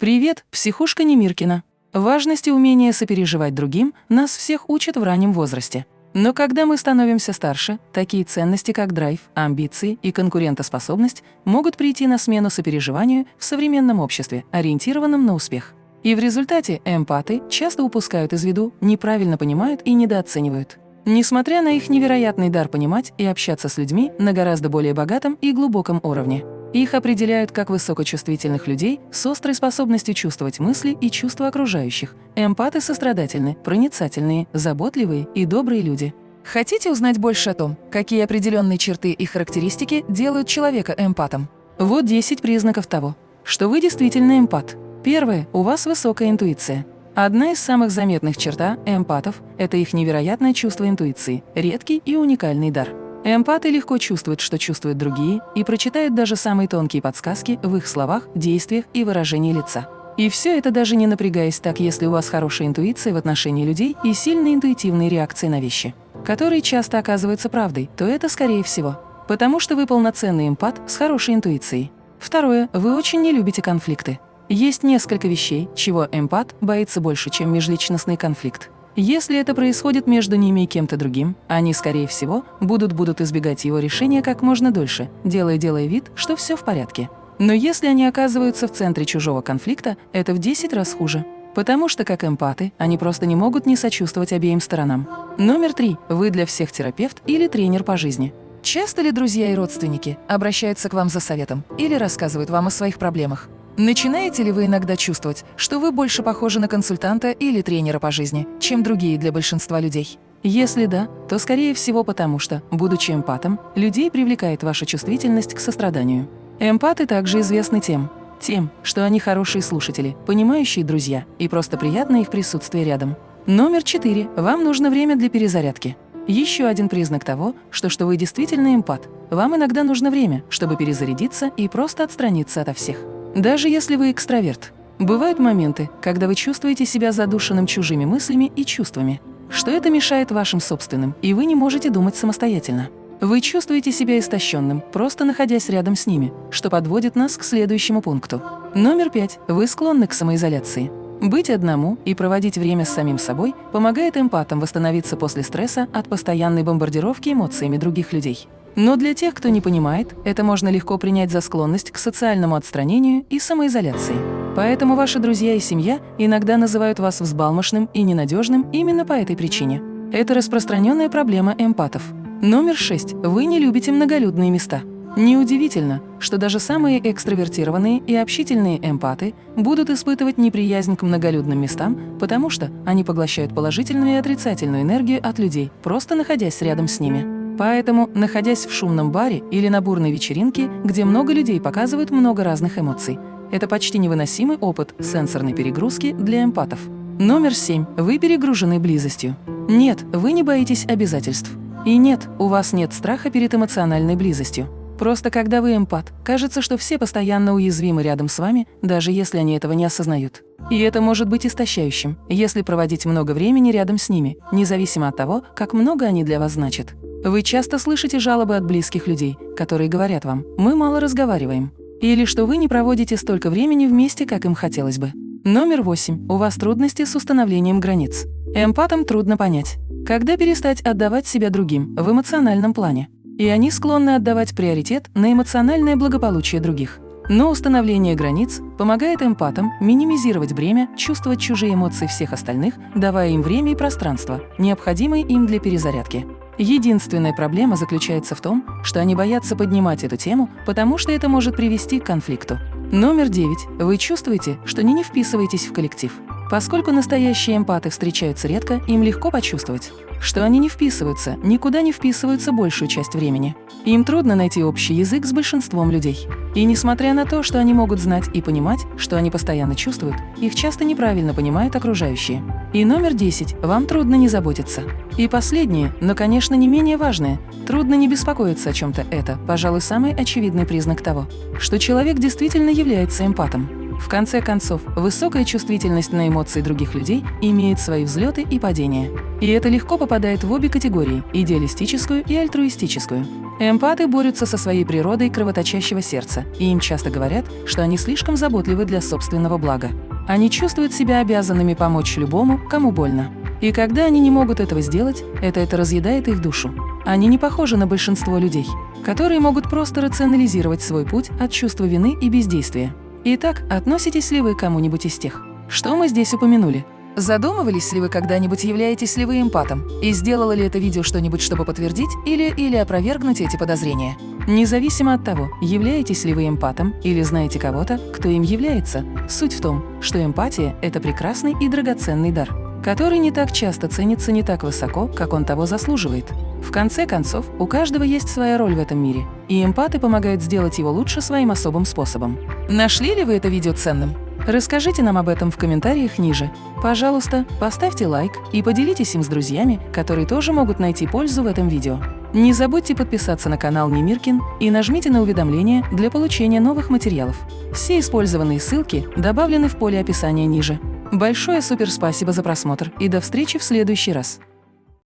Привет, психушка Немиркина. Важность и умение сопереживать другим нас всех учат в раннем возрасте. Но когда мы становимся старше, такие ценности, как драйв, амбиции и конкурентоспособность могут прийти на смену сопереживанию в современном обществе, ориентированном на успех. И в результате эмпаты часто упускают из виду, неправильно понимают и недооценивают. Несмотря на их невероятный дар понимать и общаться с людьми на гораздо более богатом и глубоком уровне. Их определяют как высокочувствительных людей с острой способностью чувствовать мысли и чувства окружающих. Эмпаты сострадательны, проницательные, заботливые и добрые люди. Хотите узнать больше о том, какие определенные черты и характеристики делают человека эмпатом? Вот 10 признаков того, что вы действительно эмпат. Первое. У вас высокая интуиция. Одна из самых заметных черта эмпатов – это их невероятное чувство интуиции, редкий и уникальный дар. Эмпаты легко чувствуют, что чувствуют другие, и прочитают даже самые тонкие подсказки в их словах, действиях и выражении лица. И все это даже не напрягаясь так, если у вас хорошая интуиция в отношении людей и сильные интуитивные реакции на вещи, которые часто оказываются правдой, то это скорее всего. Потому что вы полноценный эмпат с хорошей интуицией. Второе. Вы очень не любите конфликты. Есть несколько вещей, чего эмпат боится больше, чем межличностный конфликт. Если это происходит между ними и кем-то другим, они, скорее всего, будут будут избегать его решения как можно дольше, делая-делая вид, что все в порядке. Но если они оказываются в центре чужого конфликта, это в 10 раз хуже. Потому что, как эмпаты, они просто не могут не сочувствовать обеим сторонам. Номер три. Вы для всех терапевт или тренер по жизни. Часто ли друзья и родственники обращаются к вам за советом или рассказывают вам о своих проблемах? Начинаете ли вы иногда чувствовать, что вы больше похожи на консультанта или тренера по жизни, чем другие для большинства людей? Если да, то скорее всего потому что, будучи эмпатом, людей привлекает ваша чувствительность к состраданию. Эмпаты также известны тем, тем, что они хорошие слушатели, понимающие друзья, и просто приятно их присутствие рядом. Номер четыре. Вам нужно время для перезарядки. Еще один признак того, что, что вы действительно эмпат. Вам иногда нужно время, чтобы перезарядиться и просто отстраниться ото всех. Даже если вы экстраверт, бывают моменты, когда вы чувствуете себя задушенным чужими мыслями и чувствами, что это мешает вашим собственным, и вы не можете думать самостоятельно. Вы чувствуете себя истощенным, просто находясь рядом с ними, что подводит нас к следующему пункту. Номер пять. Вы склонны к самоизоляции. Быть одному и проводить время с самим собой помогает эмпатам восстановиться после стресса от постоянной бомбардировки эмоциями других людей. Но для тех, кто не понимает, это можно легко принять за склонность к социальному отстранению и самоизоляции. Поэтому ваши друзья и семья иногда называют вас взбалмошным и ненадежным именно по этой причине. Это распространенная проблема эмпатов. Номер шесть. Вы не любите многолюдные места. Неудивительно, что даже самые экстравертированные и общительные эмпаты будут испытывать неприязнь к многолюдным местам, потому что они поглощают положительную и отрицательную энергию от людей, просто находясь рядом с ними. Поэтому, находясь в шумном баре или на бурной вечеринке, где много людей показывают много разных эмоций, это почти невыносимый опыт сенсорной перегрузки для эмпатов. Номер семь. Вы перегружены близостью. Нет, вы не боитесь обязательств. И нет, у вас нет страха перед эмоциональной близостью. Просто когда вы эмпат, кажется, что все постоянно уязвимы рядом с вами, даже если они этого не осознают. И это может быть истощающим, если проводить много времени рядом с ними, независимо от того, как много они для вас значат. Вы часто слышите жалобы от близких людей, которые говорят вам «мы мало разговариваем» или что вы не проводите столько времени вместе, как им хотелось бы. Номер восемь. У вас трудности с установлением границ. Эмпатам трудно понять, когда перестать отдавать себя другим в эмоциональном плане. И они склонны отдавать приоритет на эмоциональное благополучие других. Но установление границ помогает эмпатам минимизировать бремя, чувствовать чужие эмоции всех остальных, давая им время и пространство, необходимые им для перезарядки. Единственная проблема заключается в том, что они боятся поднимать эту тему, потому что это может привести к конфликту. Номер девять. Вы чувствуете, что не не вписываетесь в коллектив. Поскольку настоящие эмпаты встречаются редко, им легко почувствовать, что они не вписываются, никуда не вписываются большую часть времени. Им трудно найти общий язык с большинством людей. И несмотря на то, что они могут знать и понимать, что они постоянно чувствуют, их часто неправильно понимают окружающие. И номер 10. Вам трудно не заботиться. И последнее, но, конечно, не менее важное. Трудно не беспокоиться о чем-то это, пожалуй, самый очевидный признак того, что человек действительно является эмпатом. В конце концов, высокая чувствительность на эмоции других людей имеет свои взлеты и падения. И это легко попадает в обе категории – идеалистическую и альтруистическую. Эмпаты борются со своей природой кровоточащего сердца, и им часто говорят, что они слишком заботливы для собственного блага. Они чувствуют себя обязанными помочь любому, кому больно. И когда они не могут этого сделать, это это разъедает их душу. Они не похожи на большинство людей, которые могут просто рационализировать свой путь от чувства вины и бездействия. Итак, относитесь ли вы к кому-нибудь из тех, что мы здесь упомянули? Задумывались ли вы когда-нибудь, являетесь ли вы эмпатом? И сделало ли это видео что-нибудь, чтобы подтвердить или, или опровергнуть эти подозрения? Независимо от того, являетесь ли вы эмпатом или знаете кого-то, кто им является, суть в том, что эмпатия – это прекрасный и драгоценный дар, который не так часто ценится не так высоко, как он того заслуживает. В конце концов, у каждого есть своя роль в этом мире, и эмпаты помогают сделать его лучше своим особым способом. Нашли ли вы это видео ценным? Расскажите нам об этом в комментариях ниже. Пожалуйста, поставьте лайк и поделитесь им с друзьями, которые тоже могут найти пользу в этом видео. Не забудьте подписаться на канал Немиркин и нажмите на уведомления для получения новых материалов. Все использованные ссылки добавлены в поле описания ниже. Большое супер спасибо за просмотр и до встречи в следующий раз.